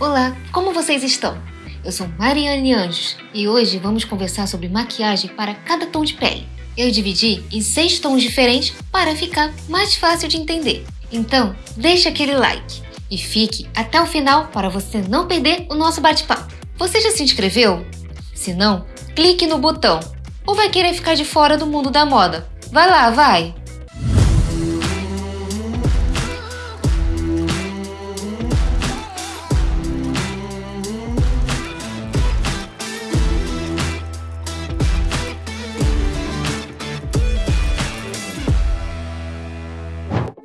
Olá, como vocês estão? Eu sou Mariane Anjos e hoje vamos conversar sobre maquiagem para cada tom de pele. Eu dividi em seis tons diferentes para ficar mais fácil de entender. Então, deixa aquele like e fique até o final para você não perder o nosso bate-papo. Você já se inscreveu? Se não, clique no botão. Ou vai querer ficar de fora do mundo da moda? Vai lá, vai!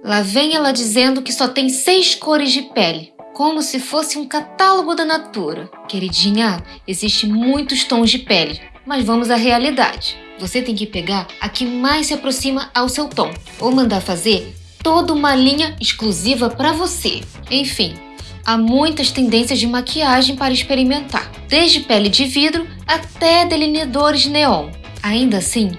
Lá vem ela dizendo que só tem seis cores de pele, como se fosse um catálogo da natura. Queridinha, existem muitos tons de pele, mas vamos à realidade. Você tem que pegar a que mais se aproxima ao seu tom, ou mandar fazer toda uma linha exclusiva para você. Enfim, há muitas tendências de maquiagem para experimentar, desde pele de vidro até delineadores neon. Ainda assim,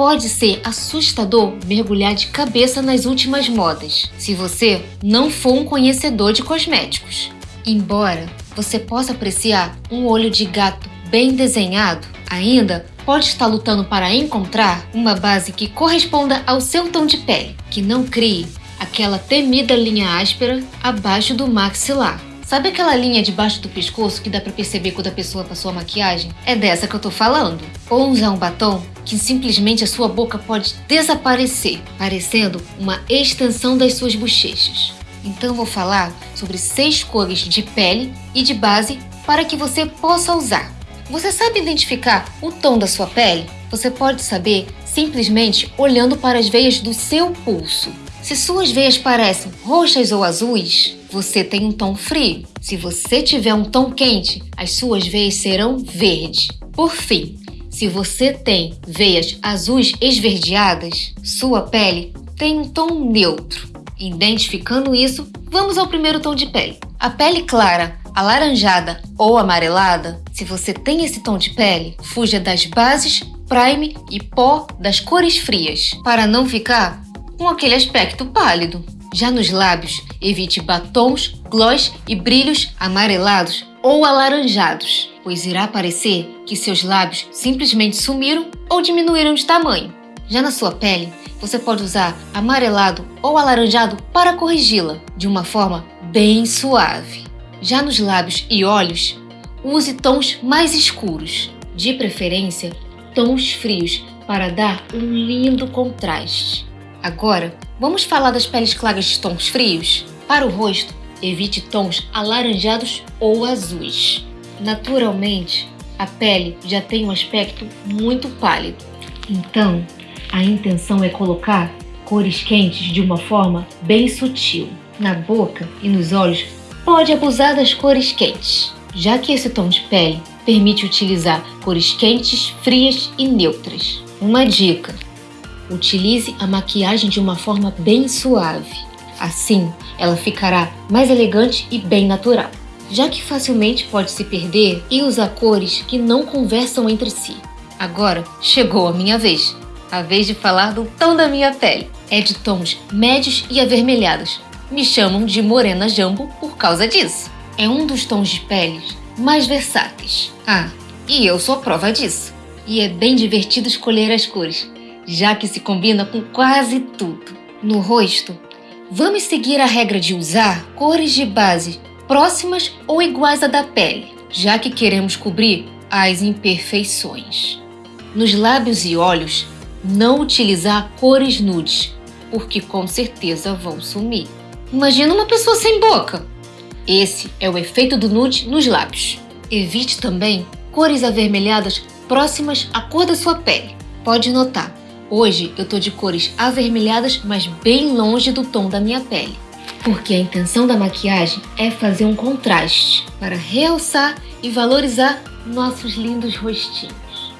Pode ser assustador mergulhar de cabeça nas últimas modas, se você não for um conhecedor de cosméticos. Embora você possa apreciar um olho de gato bem desenhado, ainda pode estar lutando para encontrar uma base que corresponda ao seu tom de pele, que não crie aquela temida linha áspera abaixo do maxilar. Sabe aquela linha debaixo do pescoço que dá para perceber quando a pessoa passou a maquiagem? É dessa que eu tô falando. Ou usar um batom que simplesmente a sua boca pode desaparecer, parecendo uma extensão das suas bochechas. Então vou falar sobre seis cores de pele e de base para que você possa usar. Você sabe identificar o tom da sua pele? Você pode saber simplesmente olhando para as veias do seu pulso. Se suas veias parecem roxas ou azuis, você tem um tom frio. Se você tiver um tom quente, as suas veias serão verde. Por fim, se você tem veias azuis esverdeadas, sua pele tem um tom neutro. Identificando isso, vamos ao primeiro tom de pele. A pele clara, alaranjada ou amarelada, se você tem esse tom de pele, fuja das bases, prime e pó das cores frias, para não ficar com aquele aspecto pálido. Já nos lábios, evite batons, gloss e brilhos amarelados ou alaranjados, pois irá parecer que seus lábios simplesmente sumiram ou diminuíram de tamanho. Já na sua pele, você pode usar amarelado ou alaranjado para corrigi-la de uma forma bem suave. Já nos lábios e olhos, use tons mais escuros, de preferência tons frios para dar um lindo contraste. Agora, vamos falar das peles claras de tons frios? Para o rosto, evite tons alaranjados ou azuis. Naturalmente, a pele já tem um aspecto muito pálido. Então, a intenção é colocar cores quentes de uma forma bem sutil. Na boca e nos olhos, pode abusar das cores quentes, já que esse tom de pele permite utilizar cores quentes, frias e neutras. Uma dica: Utilize a maquiagem de uma forma bem suave. Assim, ela ficará mais elegante e bem natural, já que facilmente pode se perder e usar cores que não conversam entre si. Agora chegou a minha vez. A vez de falar do tom da minha pele. É de tons médios e avermelhados. Me chamam de morena jambo por causa disso. É um dos tons de peles mais versáteis. Ah, e eu sou prova disso. E é bem divertido escolher as cores já que se combina com quase tudo. No rosto, vamos seguir a regra de usar cores de base próximas ou iguais à da pele, já que queremos cobrir as imperfeições. Nos lábios e olhos, não utilizar cores nudes, porque com certeza vão sumir. Imagina uma pessoa sem boca. Esse é o efeito do nude nos lábios. Evite também cores avermelhadas próximas à cor da sua pele. Pode notar, Hoje eu tô de cores avermelhadas, mas bem longe do tom da minha pele. Porque a intenção da maquiagem é fazer um contraste para realçar e valorizar nossos lindos rostinhos.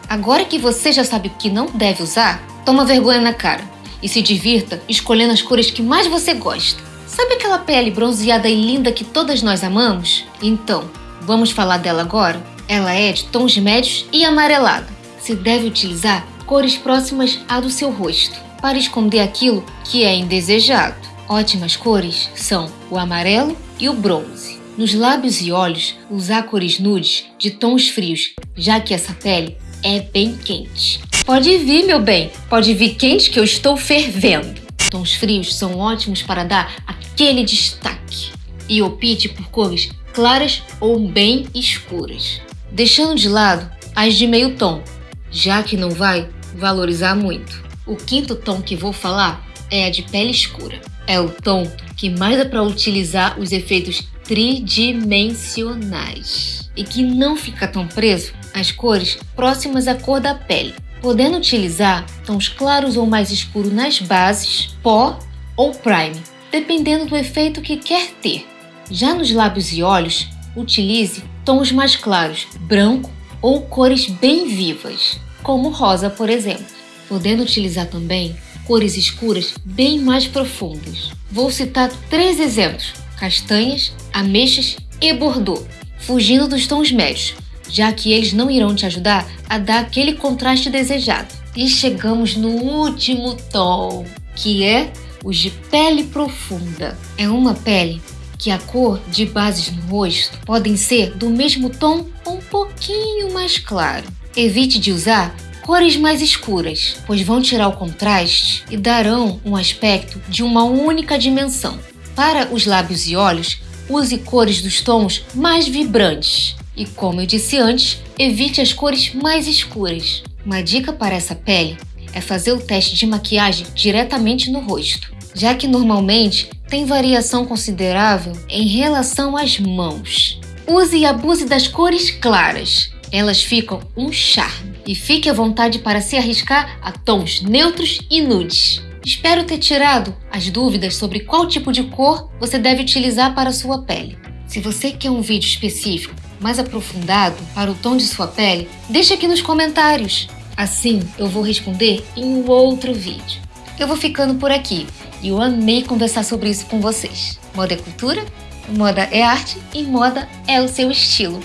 Agora que você já sabe o que não deve usar, toma vergonha na cara e se divirta escolhendo as cores que mais você gosta. Sabe aquela pele bronzeada e linda que todas nós amamos? Então, vamos falar dela agora? Ela é de tons médios e amarelado. Se deve utilizar cores próximas à do seu rosto, para esconder aquilo que é indesejado. Ótimas cores são o amarelo e o bronze. Nos lábios e olhos, usar cores nudes de tons frios, já que essa pele é bem quente. Pode vir, meu bem, pode vir quente que eu estou fervendo. Tons frios são ótimos para dar aquele destaque. E opte por cores claras ou bem escuras. Deixando de lado as de meio tom, já que não vai valorizar muito. O quinto tom que vou falar é a de pele escura. É o tom que mais dá para utilizar os efeitos tridimensionais e que não fica tão preso às cores próximas à cor da pele, podendo utilizar tons claros ou mais escuros nas bases, pó ou prime, dependendo do efeito que quer ter. Já nos lábios e olhos, utilize tons mais claros, branco ou cores bem vivas, como rosa, por exemplo, podendo utilizar também cores escuras bem mais profundas. Vou citar três exemplos: castanhas, ameixas e bordô, fugindo dos tons médios, já que eles não irão te ajudar a dar aquele contraste desejado. E chegamos no último tom, que é o de pele profunda. É uma pele que a cor de bases no rosto podem ser do mesmo tom um pouquinho mais claro. Evite de usar cores mais escuras, pois vão tirar o contraste e darão um aspecto de uma única dimensão. Para os lábios e olhos, use cores dos tons mais vibrantes. E como eu disse antes, evite as cores mais escuras. Uma dica para essa pele é fazer o teste de maquiagem diretamente no rosto, já que normalmente tem variação considerável em relação às mãos. Use e abuse das cores claras, elas ficam um charme. E fique à vontade para se arriscar a tons neutros e nudes. Espero ter tirado as dúvidas sobre qual tipo de cor você deve utilizar para sua pele. Se você quer um vídeo específico mais aprofundado para o tom de sua pele, deixe aqui nos comentários. Assim eu vou responder em um outro vídeo. Eu vou ficando por aqui e eu amei conversar sobre isso com vocês. Moda é cultura, moda é arte e moda é o seu estilo.